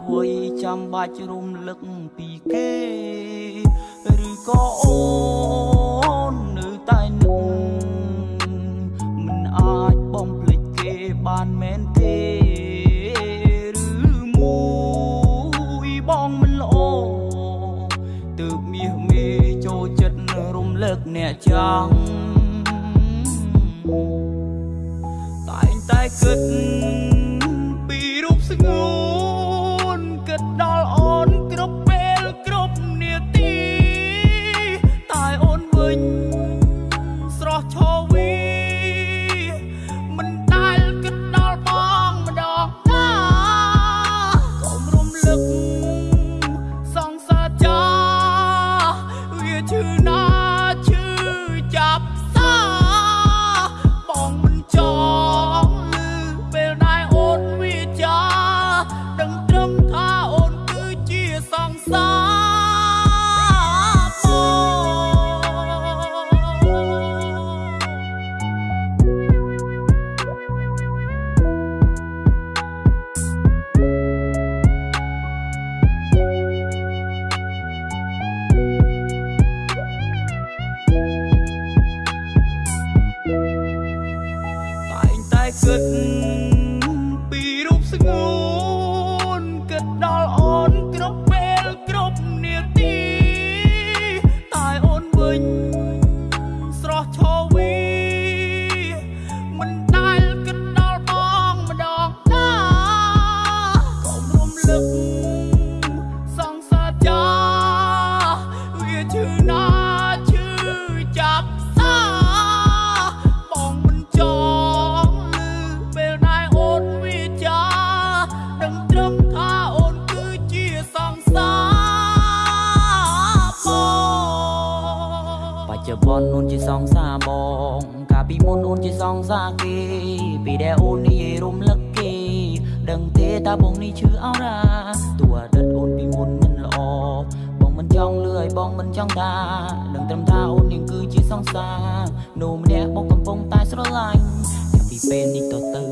ហេតុអ្វីចាំបាច់រំ នោះម្នាក់បងកំពុងតែស្រឡាញ់ចាប់ពីពេលនេះតទៅ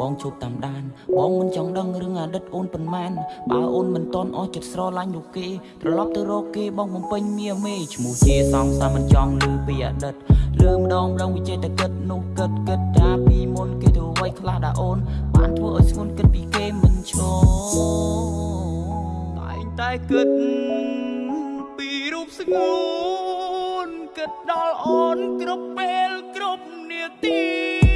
បងជប់តាមដាន បងមិនចង់ដឹងរឿងអតីតអូនប៉ុន្មានបើអូនមិនតន់អស់ចិត្តស្រឡាញ់នោះគេត្រឡប់ទៅរកគេបងបំពេញមាមេឈ្មោះជាសង្សារមិនចង់លឺពីអតីតលឺម្ដងម្ដងវិចេតគិតនោះគិតគិតថាពីមុនគេធ្វើអ្វីខ្លះដែរអូនបានធ្វើឲ្យស្ងួនគិតពីគេមិនឈរតែងតែគិតពីរូបស្ងួន គិតដល់អូនគ្រប់ពេលគ្រប់នាទី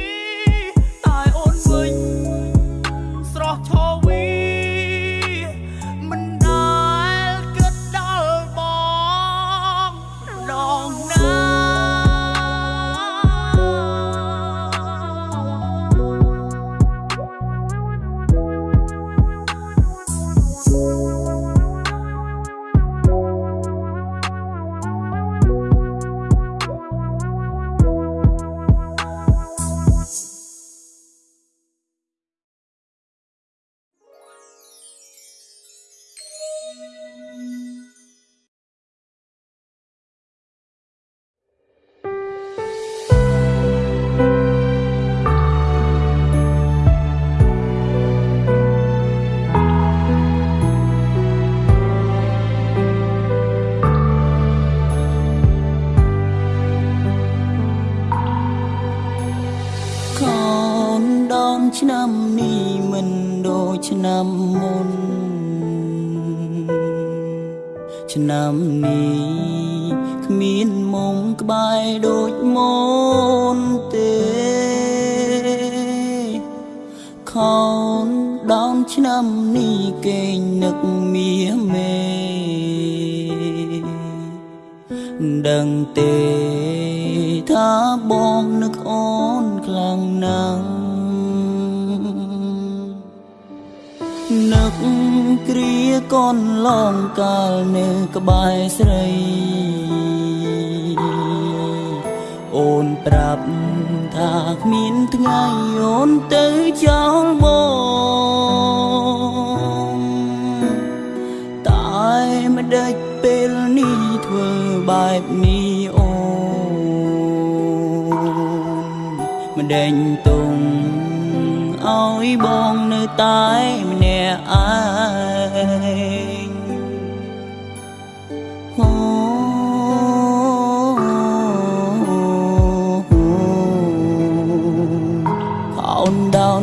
ឆ្នាំនេះមិនដូចឆ្នាំមុន ឆ្នាំនេះគ្មានមុំក្បែរដូចមុនទេខោនដងឆ្នាំនេះគេងនឹកមាសមេដឹងទេថាបងនឹកអូនខ្លាំងណាស់ គ្រាកូនឡងកាលនៅក្បែរស្រី អូនប្រាប់ថាគ្មានថ្ងៃអូនទៅចោលបងតែមិនដេចពេលនេះធ្វើបែបនេះអូនមិនដេញទុំឲ្យបងនៅតែម្នាក់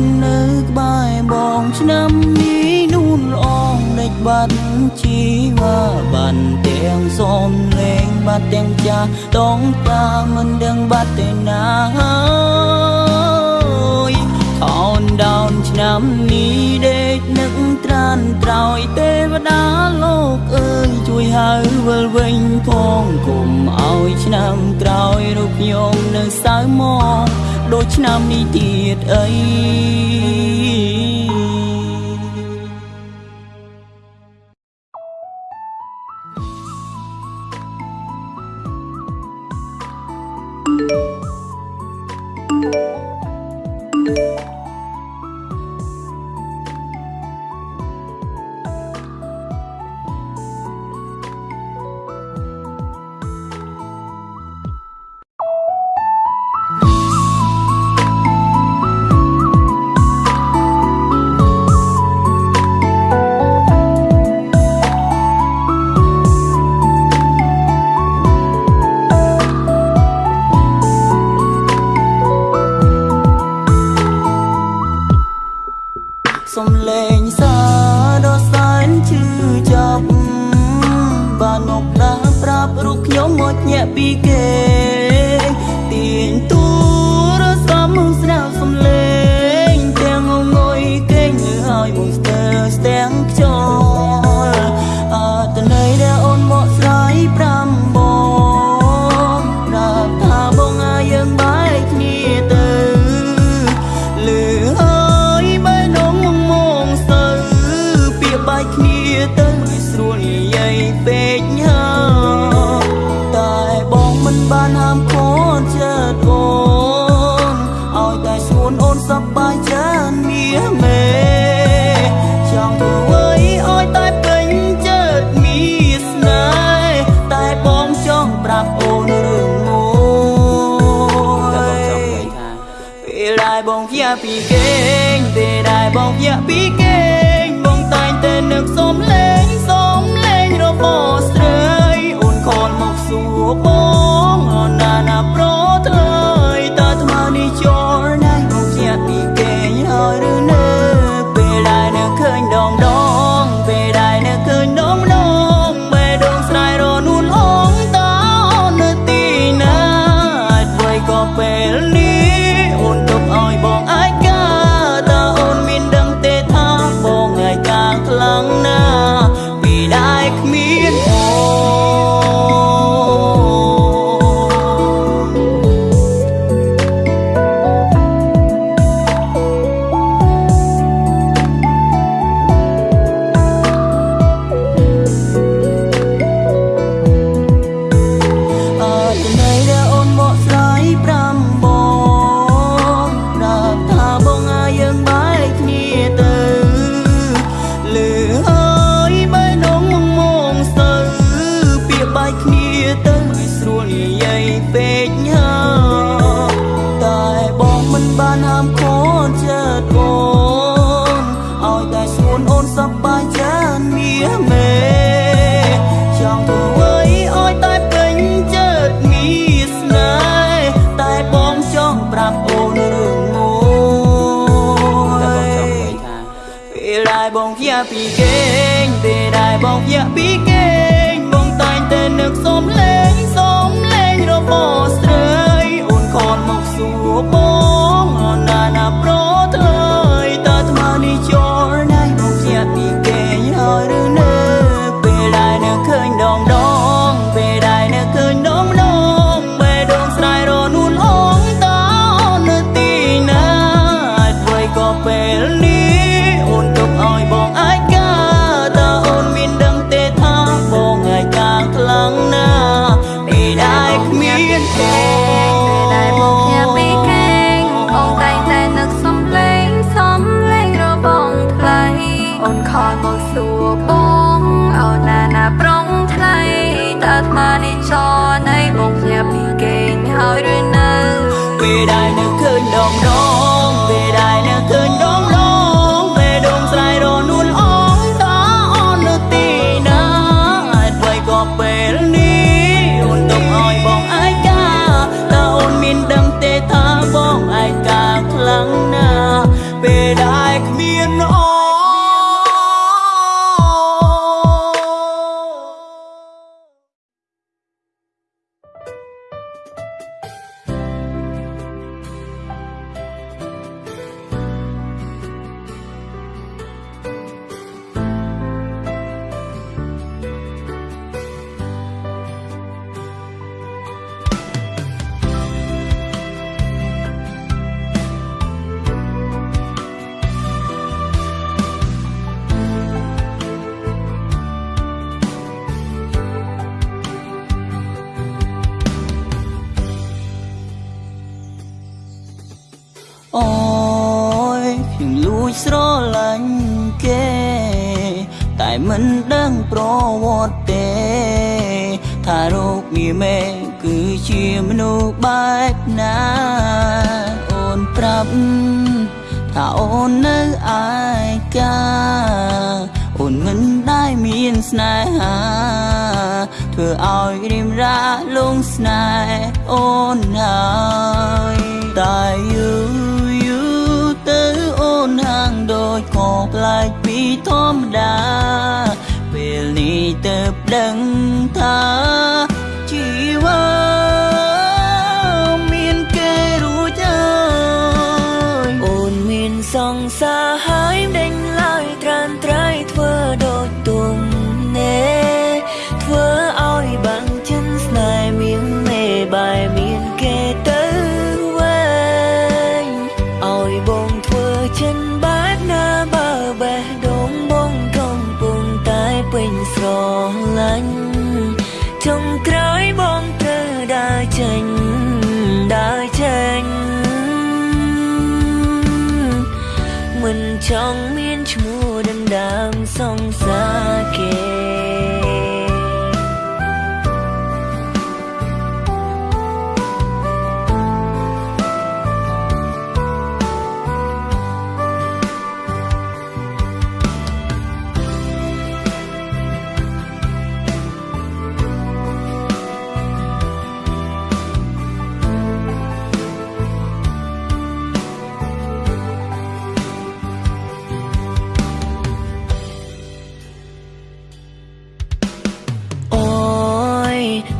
ននៅក្បែរបងឆ្នាំនេះនូនលងដេកបាត់ជីវ៉ាបានទាំងសំលេងបាត់ទាំងចាស់តងតាមិនដឹងបាត់ទៅណាខោនដោនឆ្នាំនេះដេកនឹងត្រានក្រោយទេវតាលោកអើយជួយហៅវិលវិញផងគុំឲ្យឆ្នាំក្រោយរូបខ្ញុំនៅសៅមក ដូចឆ្នាំនេះទៀតអីព ញាក់ពីគេងទេដែរបងញាក់ពីគេងបងតែងតែនឹកសុំលេងសុំលេងរបស់ បងភ្យាពីគេងពេលដែលបងភ្យាពីគេងបងតែងតែនឹកសុំលេងសុំលេងរបស់ស្រីអូនខនមកសួរបង មិនដឹងប្រវត្តិទេថារូបនាមឯងគឺជាមនុស្សបែបណាអូនប្រាប់ថាអូននៅឯកាអូនមិនដែលមានស្នេហាធ្វើឲ្យរីមរាលងស្នេហ៍អូនហើយតែយូរ ប្លែកពីធម្មតាពេលនេះទៅដឹងថា 生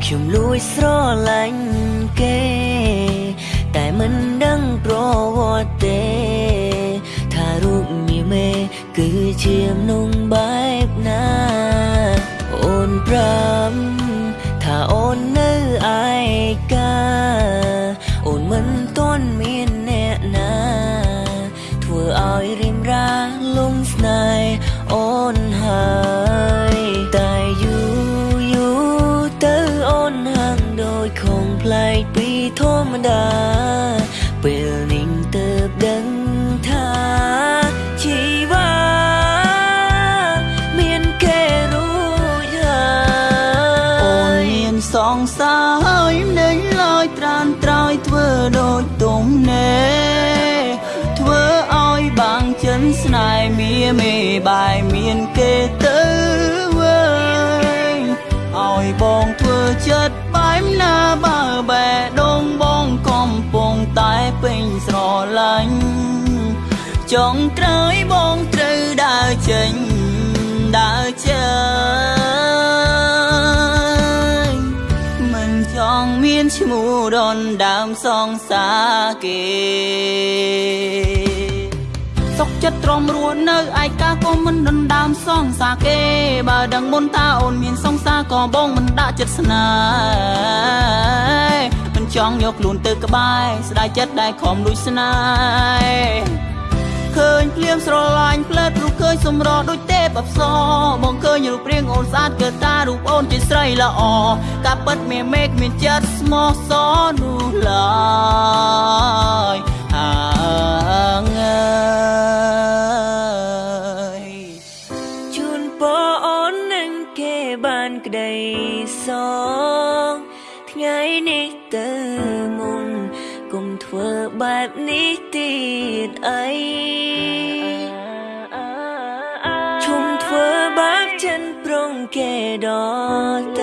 ខ្ញុំលួចស្រឡាញ់គេ តែមិនដឹងប្រវត្តិទេថារូបនាមេគឺជាមនុស្សបែបណា អូនប្រាំថាអូន មាមេបាយមានគេទៅវិញឲ្យបងធ្វើចិត្តបែបណាបើបែដងបងកំពុងតែពេញស្រឡាញ់ចុងក្រោយបងត្រូវដើរចេញដើរចេញមិនចង់មានឈ្មោះរនដើមសងសាគេ សុកចិត្តទ្រាំរួននៅឯកាក៏មិនដណ្ដើមសងសាគេ បើដឹងមុនថាអូនមានសងសាក៏បងមិនដាក់ចិត្តស្នេហ៍មិនចង់យកខ្លួនទៅក្បែរស្ដាយចិត្តដែលខំលួចស្នេហ៍ឃើញភ្លៀងស្រឡាញ់ផ្លែតរូបឃើញសម្រដូចទេពអប្សរបងឃើញរូបរាងអូនស្អាតកើតារូបអូនជាស្រីល្អការពិតមានមេឃមានចិត្តស្មោះសរនោះឡើយ បែបនេះទៀតអីជុំធ្វើបាបចិនប្រងគេដល់